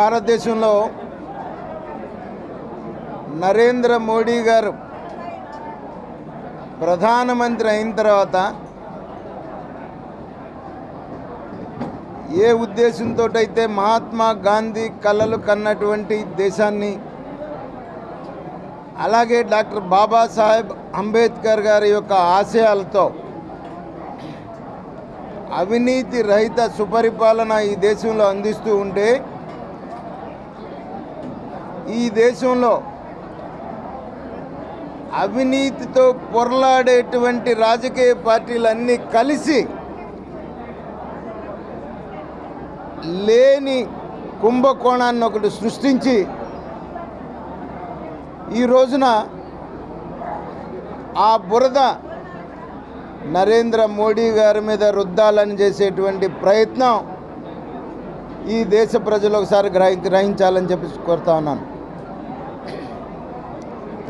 భారతదేశంలో నరేంద్ర మోడీ గారు ప్రధానమంత్రి అయిన తర్వాత ఏ ఉద్దేశంతో అయితే మహాత్మా గాంధీ కళలు కన్నటువంటి దేశాన్ని అలాగే డాక్టర్ బాబాసాహెబ్ అంబేద్కర్ గారి యొక్క ఆశయాలతో అవినీతి రహిత సుపరిపాలన ఈ దేశంలో అందిస్తూ ఉంటే ఈ దేశంలో అవినీతితో పొరలాడేటువంటి రాజకీయ పార్టీలన్నీ కలిసి లేని కుంభకోణాన్ని ఒకటి సృష్టించి ఈ రోజున ఆ బురద నరేంద్ర మోడీ గారి మీద రుద్దాలని చేసేటువంటి ప్రయత్నం ఈ దేశ ప్రజలు ఒకసారి గ్రహి గ్రహించాలని చెప్పి కోరుతా ఉన్నాను.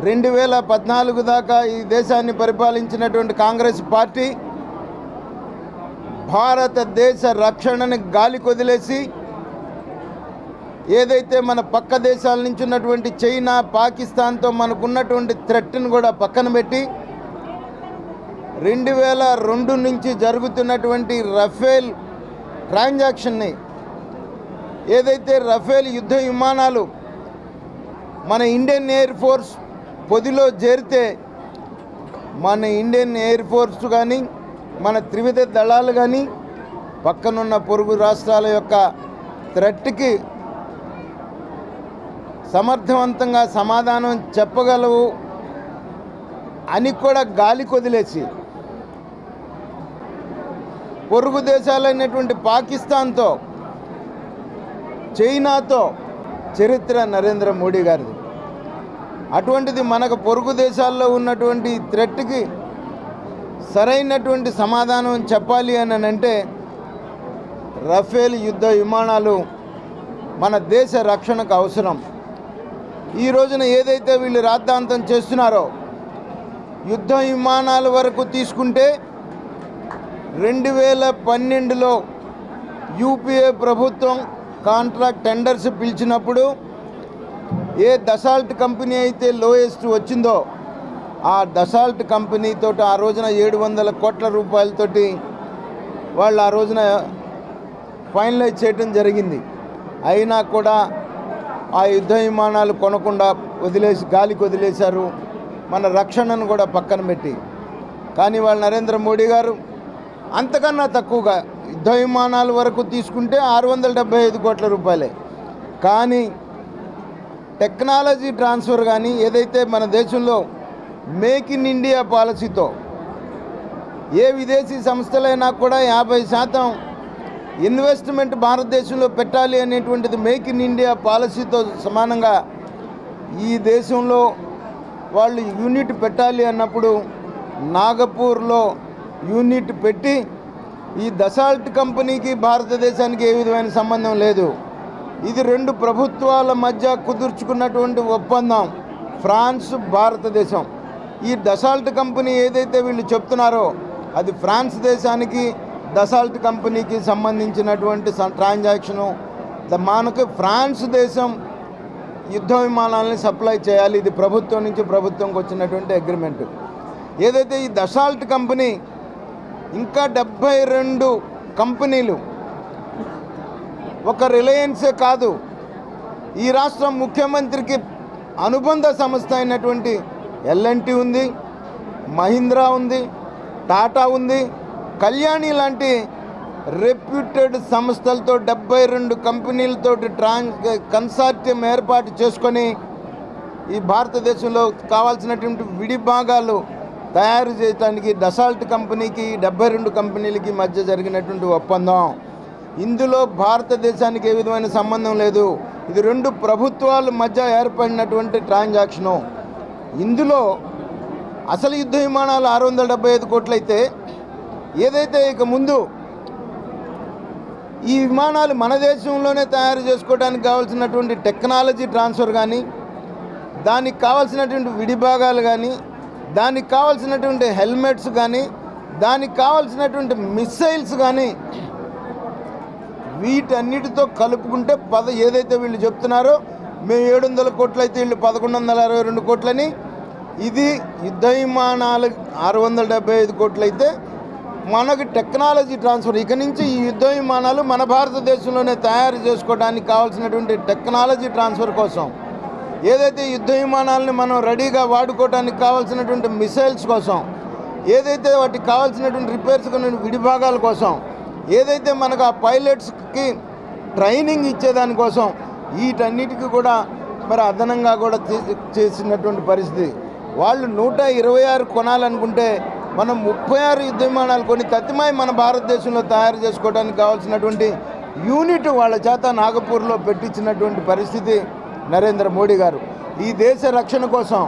రెండు వేల పద్నాలుగు దాకా ఈ దేశాన్ని పరిపాలించినటువంటి కాంగ్రెస్ పార్టీ భారతదేశ రక్షణని గాలి కొదిలేసి ఏదైతే మన పక్క దేశాల నుంచి ఉన్నటువంటి చైనా పాకిస్తాన్తో మనకున్నటువంటి థ్రెట్ను కూడా పక్కన పెట్టి రెండు వేల రెండు నుంచి జరుగుతున్నటువంటి రఫేల్ ట్రాన్సాక్షన్ని ఏదైతే రఫేల్ యుద్ధ విమానాలు మన ఇండియన్ ఎయిర్ ఫోర్స్ పొదిలో చేరితే మన ఇండియన్ ఎయిర్ ఫోర్స్ కానీ మన త్రివిధ దళాలు కానీ పక్కనున్న పొరుగు రాష్ట్రాల యొక్క థ్రెట్కి సమర్థవంతంగా సమాధానం చెప్పగలవు అని కూడా గాలి కొదిలేసి పొరుగు దేశాలైనటువంటి పాకిస్తాన్తో చైనాతో చరిత్ర నరేంద్ర మోడీ గారిది. అటువంటిది మనకు పొరుగు దేశాల్లో ఉన్నటువంటి థ్రెట్కి సరైనటువంటి సమాధానం చెప్పాలి అని అంటే రఫేల్ యుద్ధ విమానాలు మన దేశ రక్షణకు అవసరం. ఈ రోజున ఏదైతే వీళ్ళు రాద్ధాంతం చేస్తున్నారో యుద్ధ విమానాల వరకు తీసుకుంటే రెండు వేల పన్నెండులో యూపీఏ ప్రభుత్వం కాంట్రాక్ట్ టెండర్స్ పిలిచినప్పుడు ఏ దసాల్ట్ కంపెనీ అయితే లోయెస్ట్ వచ్చిందో ఆ దసాల్ట్ కంపెనీతో ఆ రోజున ఏడు వందల కోట్ల రూపాయలతోటి వాళ్ళు ఆ రోజున ఫైనలైజ్ చేయడం జరిగింది. అయినా కూడా ఆ యుద్ధ విమానాలు కొనకుండా వదిలేసి గాలికి వదిలేశారు. మన రక్షణను కూడా పక్కన పెట్టి. కానీ వాళ్ళు నరేంద్ర మోడీ గారు అంతకన్నా తక్కువగా యుద్ధ విమానాల వరకు తీసుకుంటే ఆరు వందల డెబ్బై ఐదు కోట్ల రూపాయలే. కానీ టెక్నాలజీ ట్రాన్స్ఫర్ కానీ ఏదైతే మన దేశంలో మేక్ ఇన్ ఇండియా పాలసీతో ఏ విదేశీ సంస్థలైనా కూడా యాభై శాతం ఇన్వెస్ట్మెంట్ భారతదేశంలో పెట్టాలి అనేటువంటిది మేక్ ఇన్ ఇండియా పాలసీతో సమానంగా ఈ దేశంలో వాళ్ళు యూనిట్ పెట్టాలి అన్నప్పుడు నాగపూర్లో యూనిట్ పెట్టి ఈ దసాల్ట్ కంపెనీకి భారతదేశానికి ఏ విధమైన సంబంధం లేదు. ఇది రెండు ప్రభుత్వాల మధ్య కుదుర్చుకున్నటువంటి ఒప్పందం. ఫ్రాన్స్ భారతదేశం. ఈ డసాల్ట్ కంపెనీ ఏదైతే వీళ్ళు చెప్తున్నారో అది ఫ్రాన్స్ దేశానికి దసాల్ట్ కంపెనీకి సంబంధించినటువంటి ట్రాన్సాక్షను. మనకు ఫ్రాన్స్ దేశం యుద్ధ విమానాలని సప్లై చేయాలి. ఇది ప్రభుత్వం నుంచి ప్రభుత్వంకి వచ్చినటువంటి అగ్రిమెంట్. ఏదైతే ఈ దసాల్ట్ కంపెనీ ఇంకా డెబ్భై రెండు కంపెనీలు ఒక రిలయన్సే కాదు. ఈ రాష్ట్రం ముఖ్యమంత్రికి అనుబంధ సంస్థ అయినటువంటి ఎల్ఎన్టీ ఉంది మహీంద్రా ఉంది టాటా ఉంది. కళ్యాణి లాంటి రెప్యూటెడ్ సంస్థలతో డెబ్బై రెండు కంపెనీలతో ట్రాన్ కన్సార్టియం ఏర్పాటు చేసుకొని ఈ భారతదేశంలో కావాల్సినటువంటి విడి భాగాలు తయారు చేయడానికి డసాల్ట్ కంపెనీకి డెబ్బై రెండు కంపెనీలకి మధ్య జరిగినటువంటి ఒప్పందం. ఇందులో భారతదేశానికి ఏ విధమైన సంబంధం లేదు. ఇది రెండు ప్రభుత్వాల మధ్య ఏర్పడినటువంటి ట్రాన్సాక్షను. ఇందులో అసలు యుద్ధ విమానాలు ఆరు వందల డెబ్బై ఐదు కోట్లయితే ఏదైతే ఇక ముందు ఈ విమానాలు మన దేశంలోనే తయారు చేసుకోవడానికి కావాల్సినటువంటి టెక్నాలజీ ట్రాన్స్ఫర్ కానీ దానికి కావాల్సినటువంటి విడిభాగాలు కానీ దానికి కావాల్సినటువంటి హెల్మెట్స్ కానీ దానికి కావాల్సినటువంటి మిస్సైల్స్ కానీ వీటన్నిటితో కలుపుకుంటే పద ఏదైతే వీళ్ళు చెప్తున్నారో మేము ఏడు వందల కోట్లు అయితే వీళ్ళు పదకొండు వందల అరవై రెండు కోట్లని. ఇది యుద్ధ విమానాలు ఆరు వందల డెబ్బై ఐదు కోట్లు అయితే మనకి టెక్నాలజీ ట్రాన్స్ఫర్. ఇక నుంచి ఈ యుద్ధ విమానాలు మన భారతదేశంలోనే తయారు చేసుకోవడానికి కావాల్సినటువంటి టెక్నాలజీ ట్రాన్స్ఫర్ కోసం ఏదైతే యుద్ధ విమానాలని మనం రెడీగా వాడుకోవడానికి కావాల్సినటువంటి మిసైల్స్ కోసం ఏదైతే వాటికి కావాల్సినటువంటి రిపేర్స్ విడిభాగాల కోసం ఏదైతే మనకు ఆ పైలట్స్కి ట్రైనింగ్ ఇచ్చేదానికోసం వీటన్నిటికీ కూడా మరి అదనంగా కూడా చేసినటువంటి పరిస్థితి. వాళ్ళు నూట ఇరవై ఆరు కొనాలనుకుంటే మనం ముప్పై ఆరు యుద్ధ విమానాలు కొని తత్తిమాయి మన భారతదేశంలో తయారు చేసుకోవడానికి కావాల్సినటువంటి యూనిట్ వాళ్ళ చేత నాగపూర్లో పెట్టించినటువంటి పరిస్థితి నరేంద్ర మోడీ గారు. ఈ దేశ రక్షణ కోసం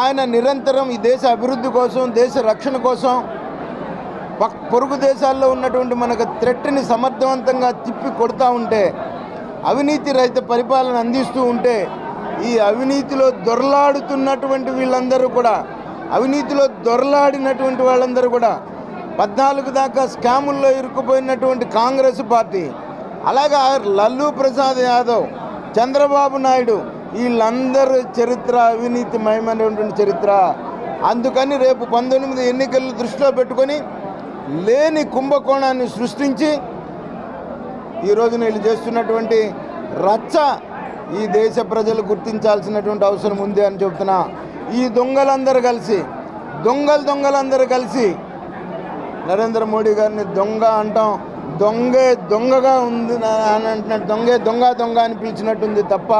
ఆయన నిరంతరం ఈ దేశ అభివృద్ధి కోసం దేశ రక్షణ కోసం పొరుగు దేశాల్లో ఉన్నటువంటి మనకు థ్రెట్ని సమర్థవంతంగా తిప్పి కొడతా ఉంటే అవినీతి రహిత పరిపాలన అందిస్తూ ఉంటే ఈ అవినీతిలో దొరలాడుతున్నటువంటి వీళ్ళందరూ కూడా అవినీతిలో దొరలాడినటువంటి వాళ్ళందరూ కూడా పద్నాలుగు దాకా స్కాముల్లో ఇరుక్కుపోయినటువంటి కాంగ్రెస్ పార్టీ అలాగే లల్లు ప్రసాద్ యాదవ్ చంద్రబాబు నాయుడు వీళ్ళందరూ చరిత్ర అవినీతి మయమైనటువంటి చరిత్ర. అందుకని రేపు పంతొమ్మిది ఎన్నికలు దృష్టిలో పెట్టుకొని లేని కుంభకోణాన్ని సృష్టించి ఈ రోజున వీళ్ళు చేస్తున్నటువంటి రచ్చ ఈ దేశ ప్రజలు గుర్తించాల్సినటువంటి అవసరం ఉంది అని చెబుతున్నా. ఈ దొంగలందరూ కలిసి దొంగలు దొంగలందరూ కలిసి నరేంద్ర మోడీ గారిని దొంగ అంటాం. దొంగే దొంగగా ఉంది అని అంటున్నట్టు దొంగే దొంగ దొంగ అని పిలిచినట్టుంది తప్ప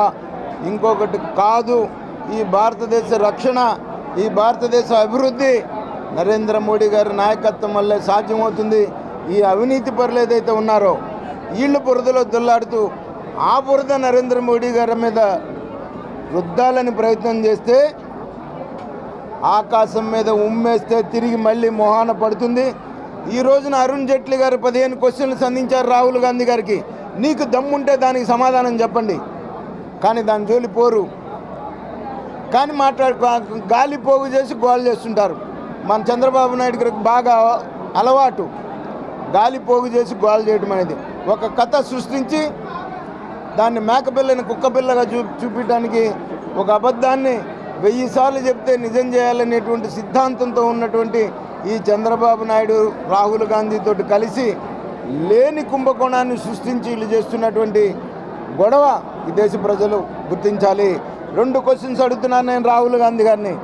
ఇంకొకటి కాదు. ఈ భారతదేశ రక్షణ ఈ భారతదేశ అభివృద్ధి నరేంద్ర మోడీ గారి నాయకత్వం వల్లే సాధ్యమవుతుంది ఈ అవినీతి పరులు ఏదైతే ఉన్నారో వీళ్ళు బురదలో దొల్లాడుతూ ఆ బురద నరేంద్ర మోడీ గారి మీద రుద్దాలని ప్రయత్నం చేస్తే ఆకాశం మీద ఉమ్మేస్తే తిరిగి మళ్ళీ మొహాన పడుతుంది. ఈ రోజున అరుణ్ జైట్లీ గారు పదిహేను క్వశ్చన్లు సంధించారు రాహుల్ గాంధీ గారికి. నీకు దమ్ముంటే దానికి సమాధానం చెప్పండి. కానీ దాని జోలి పోరు. కానీ మాట్లాడు గాలి పోగు చేసి గోల్ చేస్తుంటారు. మన చంద్రబాబు నాయుడు గారికి బాగా అలవాటు. గాలి పోగు చేసి గోల్ చేయడం అనేది. ఒక కథ సృష్టించి దాన్ని మేకపిల్లని కుక్కపిల్లగా చూ చూపించడానికి ఒక అబద్ధాన్ని వెయ్యి సార్లు చెప్తే నిజం చేయాలనేటువంటి సిద్ధాంతంతో ఉన్నటువంటి ఈ చంద్రబాబు నాయుడు రాహుల్ గాంధీతో కలిసి లేని కుంభకోణాన్ని సృష్టించి వీళ్ళు చేస్తున్నటువంటి గొడవ ఈ దేశ ప్రజలు గుర్తించాలి. రెండు క్వశ్చన్స్ అడుగుతున్నాను నేను రాహుల్ గాంధీ గారిని.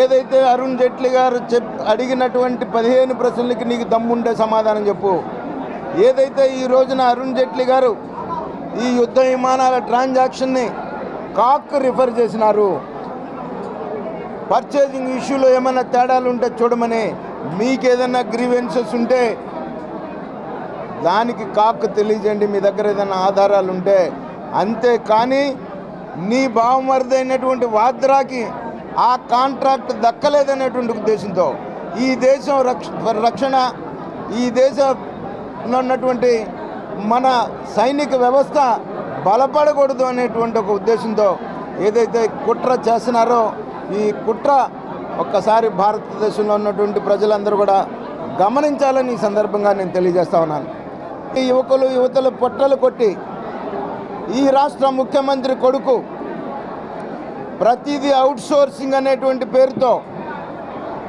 ఏదైతే అరుణ్ జైట్లీ గారు చెప్ అడిగినటువంటి పదిహేను ప్రశ్నలకి నీకు దమ్ముండే సమాధానం చెప్పు. ఏదైతే ఈ రోజున అరుణ్ జైట్లీ గారు ఈ యుద్ధ విమానాల ట్రాన్సాక్షన్ని కాక్ రిఫర్ చేసినారు. పర్చేజింగ్ ఇష్యూలో ఏమైనా తేడాలు ఉంటే చూడమని మీకు ఏదైనా గ్రీవెన్సెస్ ఉంటే దానికి కాక్ తెలియజేయండి మీ దగ్గర ఏదైనా ఆధారాలు ఉంటే. అంతే కానీ నీ బావమరిది అయినటువంటి వాద్రాకి ఆ కాంట్రాక్ట్ దక్కలేదనేటువంటి ఉద్దేశంతో ఈ దేశం రక్ష రక్షణ ఈ దేశంలో ఉన్నటువంటి మన సైనిక వ్యవస్థ బలపడకూడదు అనేటువంటి ఒక ఉద్దేశంతో ఏదైతే కుట్ర చేస్తున్నారో ఈ కుట్ర ఒక్కసారి భారతదేశంలో ఉన్నటువంటి ప్రజలందరూ కూడా గమనించాలని ఈ సందర్భంగా నేను తెలియజేస్తా ఉన్నాను. ఈ యువకులు యువతలు పొట్టలు కొట్టి ఈ రాష్ట్ర ముఖ్యమంత్రి కొడుకు ప్రతిదీ అవుట్సోర్సింగ్ అనేటువంటి పేరుతో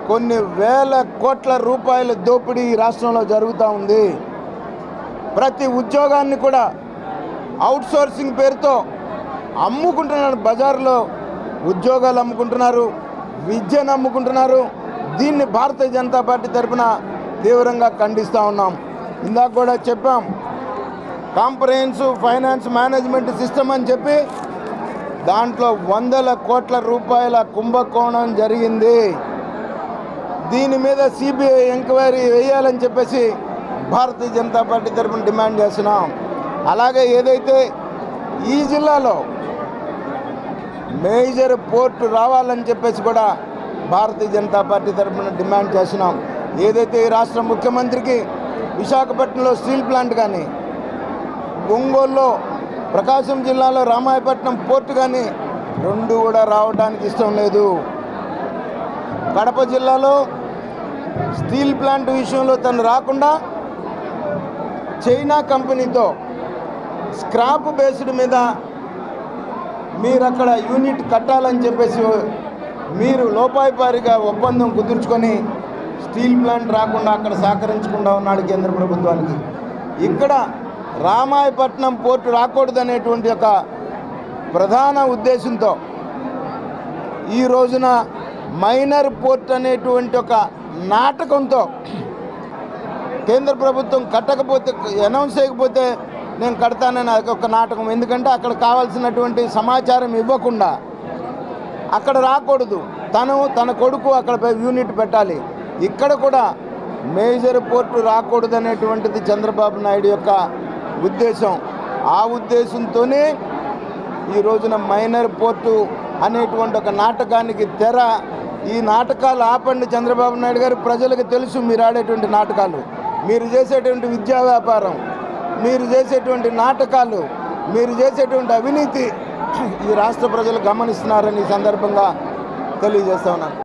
కొన్ని వేల కోట్ల రూపాయల దోపిడీ ఈ రాష్ట్రంలో జరుగుతూ ఉంది. ప్రతి ఉద్యోగాన్ని కూడా అవుట్సోర్సింగ్ పేరుతో అమ్ముకుంటున్నారు బజార్లో. ఉద్యోగాలు అమ్ముకుంటున్నారు విద్యను అమ్ముకుంటున్నారు. దీన్ని భారతీయ జనతా పార్టీ తరఫున తీవ్రంగా ఖండిస్తూ ఉన్నాం. ఇందాక కూడా చెప్పాం కాంప్రహెన్సివ్ ఫైనాన్స్ మేనేజ్మెంట్ సిస్టమ్ అని చెప్పి దాంట్లో వందల కోట్ల రూపాయల కుంభకోణం జరిగింది. దీని మీద సిబిఐ ఎంక్వైరీ వేయాలని చెప్పేసి భారతీయ జనతా పార్టీ తరఫున డిమాండ్ చేస్తున్నాం. అలాగే ఏదైతే ఈ జిల్లాలో మేజర్ పోర్టు రావాలని చెప్పేసి కూడా భారతీయ జనతా పార్టీ తరఫున డిమాండ్ చేస్తున్నాం. ఏదైతే ఈ రాష్ట్ర ముఖ్యమంత్రికి విశాఖపట్నంలో స్టీల్ ప్లాంట్ కానీ ఒంగోలులో ప్రకాశం జిల్లాలో రామాయపట్నం పోర్టు కానీ రెండు కూడా రావడానికి ఇష్టం లేదు. కడప జిల్లాలో స్టీల్ ప్లాంట్ విషయంలో తను రాకుండా చైనా కంపెనీతో స్క్రాప్ బేస్డ్ మీద మీరు అక్కడ యూనిట్ కట్టాలని చెప్పేసి మీరు లోపాయిపారిగా ఒప్పందం కుదుర్చుకొని స్టీల్ ప్లాంట్ రాకుండా అక్కడ సహకరించకుండా ఉన్నాడు కేంద్ర ప్రభుత్వానికి. ఇక్కడ రామాయపట్నం పోర్టు రాకూడదనేటువంటి ఒక ప్రధాన ఉద్దేశంతో ఈ రోజున మైనర్ పోర్ట్ అనేటువంటి ఒక నాటకంతో కేంద్ర ప్రభుత్వం కట్టకపోతే అనౌన్స్ చేయకపోతే నేను కడతానని అది ఒక నాటకం. ఎందుకంటే అక్కడ కావాల్సినటువంటి సమాచారం ఇవ్వకుండా అక్కడ రాకూడదు. తను తన కొడుకు అక్కడ యూనిట్ పెట్టాలి. ఇక్కడ కూడా మేజర్ పోర్టు రాకూడదు అనేటువంటిది చంద్రబాబు నాయుడు యొక్క ఉద్దేశం. ఆ ఉద్దేశంతోనే ఈ రోజున మైనర్ పోర్టు అనేటువంటి ఒక నాటకానికి తెర ఈ నాటకాలు ఆపండి చంద్రబాబు నాయుడు గారు. ప్రజలకు తెలుసు మీరు ఆడేటువంటి నాటకాలు. మీరు చేసేటువంటి విద్యా వ్యాపారం మీరు చేసేటువంటి నాటకాలు మీరు చేసేటువంటి అవినీతి ఈ రాష్ట్ర ప్రజలు గమనిస్తున్నారని ఈ సందర్భంగా తెలియజేస్తా ఉన్నాను.